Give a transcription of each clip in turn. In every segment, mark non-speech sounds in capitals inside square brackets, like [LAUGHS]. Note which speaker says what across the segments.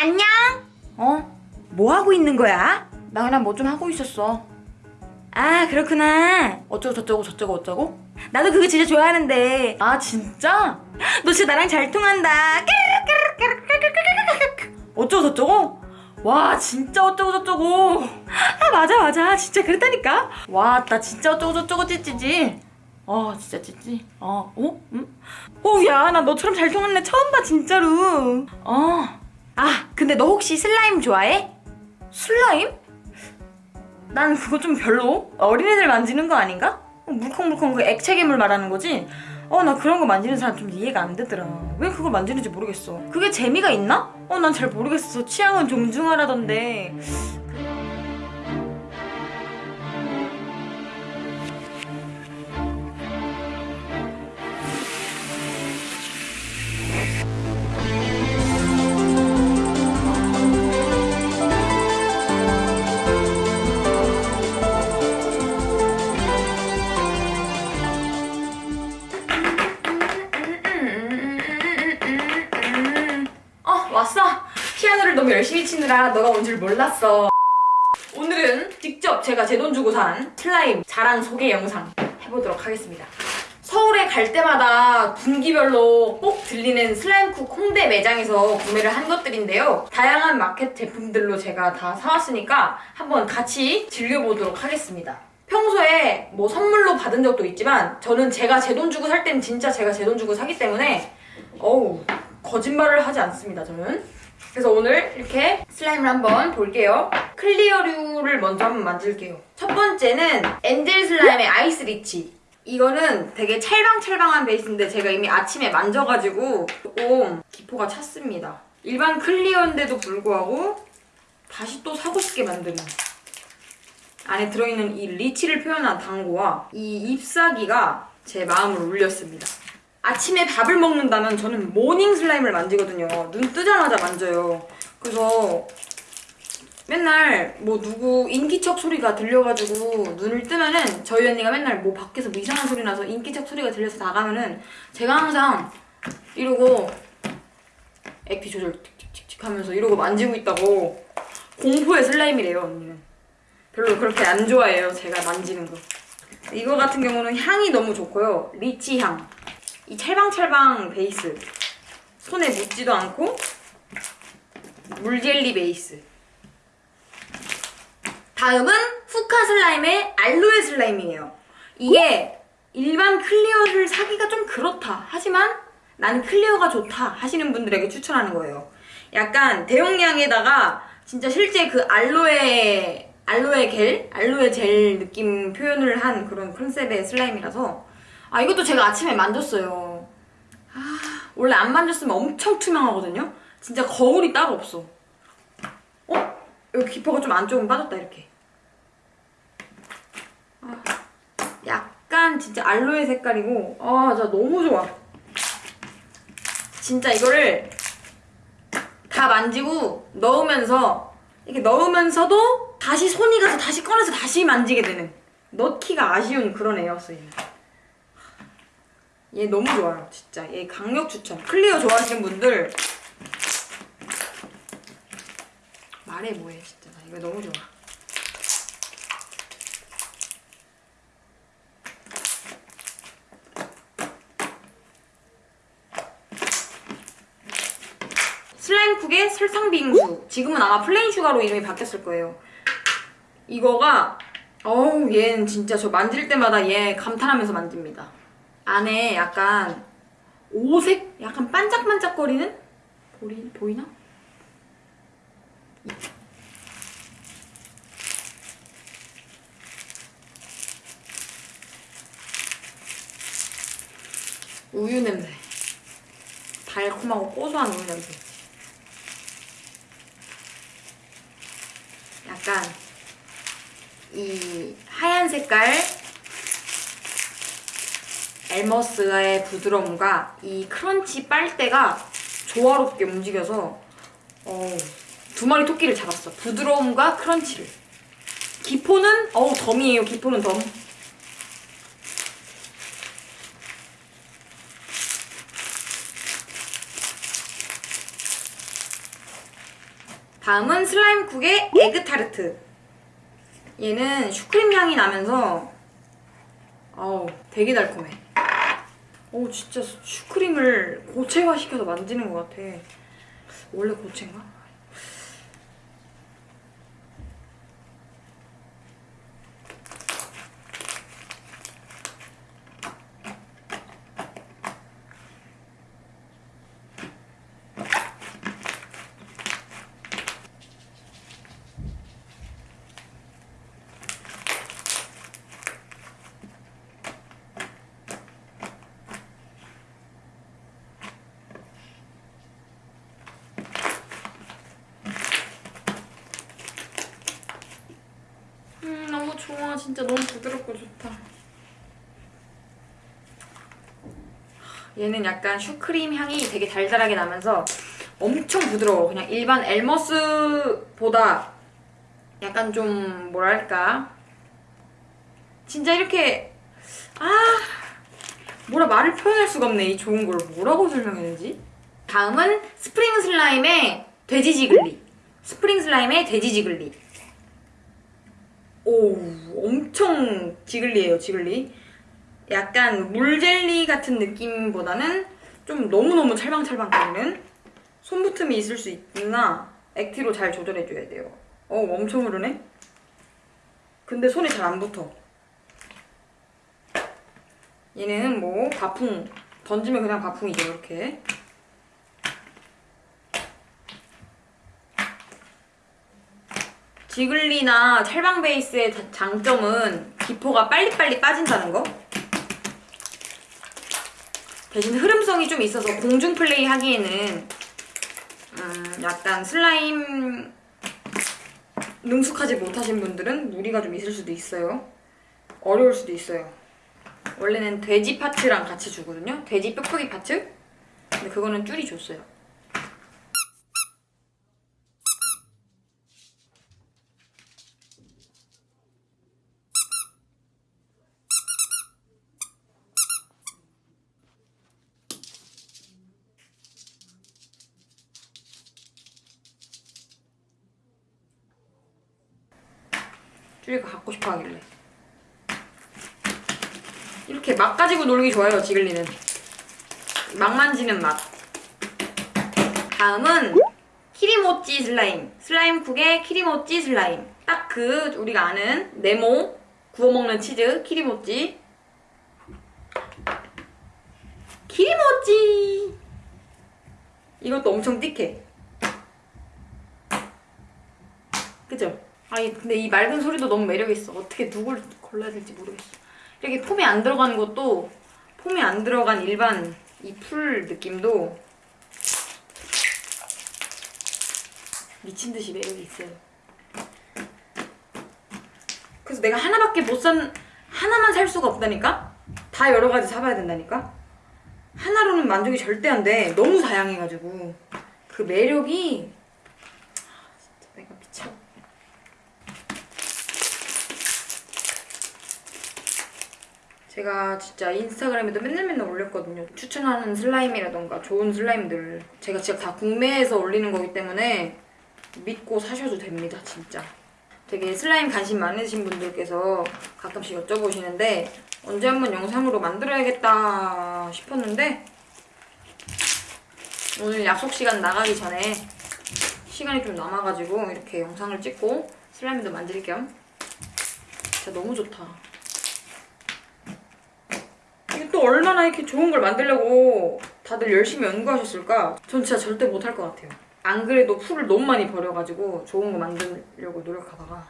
Speaker 1: 안녕? 어? 뭐 하고 있는 거야? 나 그냥 뭐 좀 하고 있었어. 아, 그렇구나. 어쩌고 저쩌고 저쩌고 어쩌고? 나도 그거 진짜 좋아하는데. 아, 진짜? [GASPS] 너 진짜 나랑 잘 통한다. [LAUGHS] 어쩌고 저쩌고? 와, 진짜 어쩌고 저쩌고. 아, 맞아, 맞아. 진짜 그랬다니까. 와, 나 진짜 어쩌고 저쩌고 찌찌지. 어, 진짜 찌찌. 어, 어? 응? 오, 야, 나 너처럼 잘 통하는 애 처음 봐, 진짜로. 어. 아, 근데 너 혹시 슬라임 좋아해? 슬라임? 난 그거 좀 별로. 어린애들 만지는 거 아닌가? 어, 물컹물컹 그 액체 괴물 말하는 거지? 어, 나 그런 거 만지는 사람 좀 이해가 안 되더라. 왜 그걸 만지는지 모르겠어. 그게 재미가 있나? 어, 난 잘 모르겠어. 취향은 존중하라던데. 치느라 너가 온 줄 몰랐어. 오늘은 직접 제가 제 돈 주고 산 슬라임 자랑 소개 영상 해보도록 하겠습니다. 서울에 갈 때마다 분기별로 꼭 들리는 슬라임쿡 홍대 매장에서 구매를 한 것들인데요. 다양한 마켓 제품들로 제가 다 사왔으니까 한번 같이 즐겨보도록 하겠습니다. 평소에 뭐 선물로 받은 적도 있지만 저는 제가 제 돈 주고 살 때는 진짜 제가 제 돈 주고 사기 때문에 어우 거짓말을 하지 않습니다 저는 그래서 오늘 이렇게 슬라임을 한번 볼게요. clear류를 먼저 한번 만들게요. 첫 번째는 엔젤 슬라임의 아이스 리치. 이거는 되게 찰방찰방한 베이스인데 제가 이미 아침에 만져가지고 조금 기포가 찼습니다. 일반 clear인데도 불구하고 다시 또 사고 싶게 만드는 안에 들어있는 이 리치를 표현한 당고와 이 잎사귀가 제 마음을 울렸습니다 아침에 밥을 먹는다면 저는 morning 슬라임을 만지거든요. 눈 뜨자마자 만져요. 그래서 맨날 뭐 누구 인기척 소리가 들려가지고 눈을 뜨면은 저희 언니가 맨날 뭐 밖에서 뭐 이상한 소리 나서 인기척 소리가 들려서 나가면은 제가 항상 이러고 액티 조절 틱틱틱틱 하면서 이러고 만지고 있다고 공포의 슬라임이래요 언니는. 별로 그렇게 안 좋아해요 제가 만지는 거. 이거 같은 경우는 향이 너무 좋고요. 리치 향. 이 찰방찰방 베이스. 손에 묻지도 않고 물젤리 베이스. 다음은 후카 슬라임의 알로에 슬라임이에요. 이게 일반 clear를 사기가 좀 그렇다. 하지만 나는 clear가 좋다 하시는 분들에게 추천하는 거예요. 약간 대용량에다가 진짜 실제 그 알로에 알로에 겔? 알로에 젤 느낌 표현을 한 그런 컨셉의 슬라임이라서 아 이것도 제가 아침에 만졌어요. 아 원래 안 만졌으면 엄청 투명하거든요? 진짜 거울이 따로 없어. 어? 여기 기포가 좀 안쪽은 빠졌다 이렇게. 아, 약간 진짜 알로에 색깔이고 아 진짜 너무 좋아. 진짜 이거를 다 만지고 넣으면서 이렇게 넣으면서도 다시 손이 가서 다시 꺼내서 다시 만지게 되는. 넣기가 아쉬운 그런 에어스입니다 얘 너무 좋아요 진짜. 얘 강력 추천. clear 좋아하시는 분들. 말해 뭐해 진짜. 나 이거 너무 좋아. 슬라임쿡의 설탕 빙수. 지금은 아마 plain sugar로 이름이 바뀌었을 거예요. 이거가 어우 얘는 진짜 저 만질 때마다 얘 감탄하면서 만집니다 안에 약간 오색? 약간 반짝반짝거리는? 보리, 보이나? 우유 냄새. 달콤하고 고소한 우유 냄새. 약간 이 하얀 색깔 엘머스의 부드러움과 이 크런치 빨대가 조화롭게 움직여서 어, 두 마리 토끼를 잡았어. 부드러움과 크런치를. 기포는 어우 덤이에요. 기포는 덤. 다음은 슬라임쿡의 에그타르트. 얘는 슈크림 향이 나면서 어우 되게 달콤해. 오 진짜 슈크림을 고체화시켜서 만지는 것 같아. 원래 고체인가? 음 너무 좋아 진짜 너무 부드럽고 좋다. 얘는 약간 슈크림 향이 되게 달달하게 나면서 엄청 부드러워. 그냥 일반 엘머스보다 약간 좀 뭐랄까? 진짜 이렇게 아 뭐라 말을 표현할 수가 없네. 이 좋은 걸 뭐라고 설명해야 되지? 다음은 스프링 슬라임의 돼지 jiggly. 스프링 슬라임의 돼지 jiggly 오, 엄청 jiggly예요, jiggly. 약간 물젤리 같은 느낌보다는 좀 너무너무 찰방찰방 거리는 손붙음이 있을 수 있으나 액티로 잘 조절해줘야 돼요. 어, 엄청 흐르네? 근데 손이 잘안 붙어. 얘는 뭐 바풍, 던지면 그냥 바풍이죠, 이렇게. 지글리나 찰방 베이스의 자- 장점은 기포가 빨리빨리 빠진다는 거. 대신 흐름성이 좀 있어서 공중 플레이 하기에는 음, 약간 슬라임 능숙하지 못하신 분들은 무리가 좀 있을 수도 있어요. 어려울 수도 있어요. 원래는 돼지 파츠랑 같이 주거든요. 돼지 뾱뾱이 파츠. 근데 그거는 줄이 줬어요. 쭈리가 갖고 싶어 하길래. 이렇게 막 가지고 놀기 좋아요, 지글리는. 막 만지는 맛. 다음은 키리모찌 슬라임. 슬라임쿡의 키리모찌 슬라임. 딱 그 우리가 아는 네모 구워 먹는 치즈 키리모찌. 키리모찌. 이것도 엄청 띡해. 그죠? 아니 근데 이 맑은 소리도 너무 매력있어. 어떻게 누굴 골라야 될지 모르겠어. 이렇게 폼이 안 들어간 것도 폼이 안 들어간 일반 이 풀 느낌도 미친 듯이 매력이 있어요. 그래서 내가 하나밖에 못 산, 하나만 살 수가 없다니까? 다 여러 가지 사봐야 된다니까? 하나로는 만족이 절대 안 돼. 너무 다양해가지고. 그 매력이 아, 진짜 내가 미쳐. 제가 진짜 인스타그램에도 맨날 맨날 올렸거든요. 추천하는 슬라임이라던가 좋은 슬라임들 제가 진짜 다 국내에서 올리는 거기 때문에 믿고 사셔도 됩니다, 진짜. 되게 슬라임 관심 많으신 분들께서 가끔씩 여쭤보시는데 언제 한번 영상으로 만들어야겠다 싶었는데 오늘 약속 시간 나가기 전에 시간이 좀 남아가지고 이렇게 영상을 찍고 슬라임도 만질 겸 진짜 너무 좋다. 또 얼마나 이렇게 좋은 걸 만들려고 다들 열심히 연구하셨을까? 전 진짜 절대 못할 것 같아요. 안 그래도 풀을 너무 많이 버려가지고 좋은 거 만들려고 노력하다가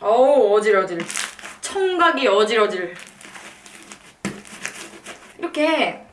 Speaker 1: 어우 어질어질 청각이 어질어질 이렇게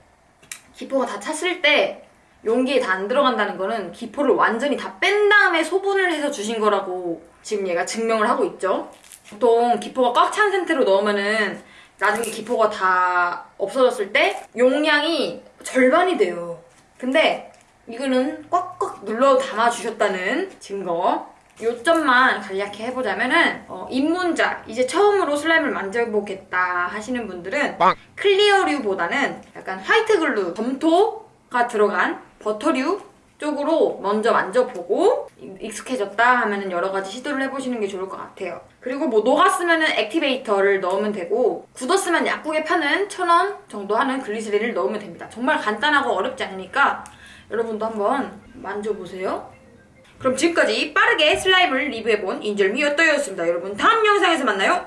Speaker 1: 기포가 다 찼을 때 용기에 다 안 들어간다는 거는 기포를 완전히 다 뺀 다음에 소분을 해서 주신 거라고 지금 얘가 증명을 하고 있죠. 보통 기포가 꽉 찬 상태로 넣으면은 나중에 기포가 다 없어졌을 때 용량이 절반이 돼요. 근데 이거는 꽉꽉 눌러 담아주셨다는 증거. 요점만 간략히 해보자면은 어, 입문자 이제 처음으로 슬라임을 만져보겠다 하시는 분들은 clear류보다는 약간 white glue 점토가 들어간 버터류 쪽으로 먼저 만져보고 익숙해졌다 하면은 여러 가지 시도를 해보시는 게 좋을 것 같아요. 그리고 뭐 녹았으면은 activator를 넣으면 되고 굳었으면 약국에 파는 천 원 정도 하는 글리세린을 넣으면 됩니다. 정말 간단하고 어렵지 않으니까 여러분도 한번 만져보세요. 그럼 지금까지 빠르게 슬라임을 리뷰해본 인절미였더였습니다. 여러분 다음 영상에서 만나요.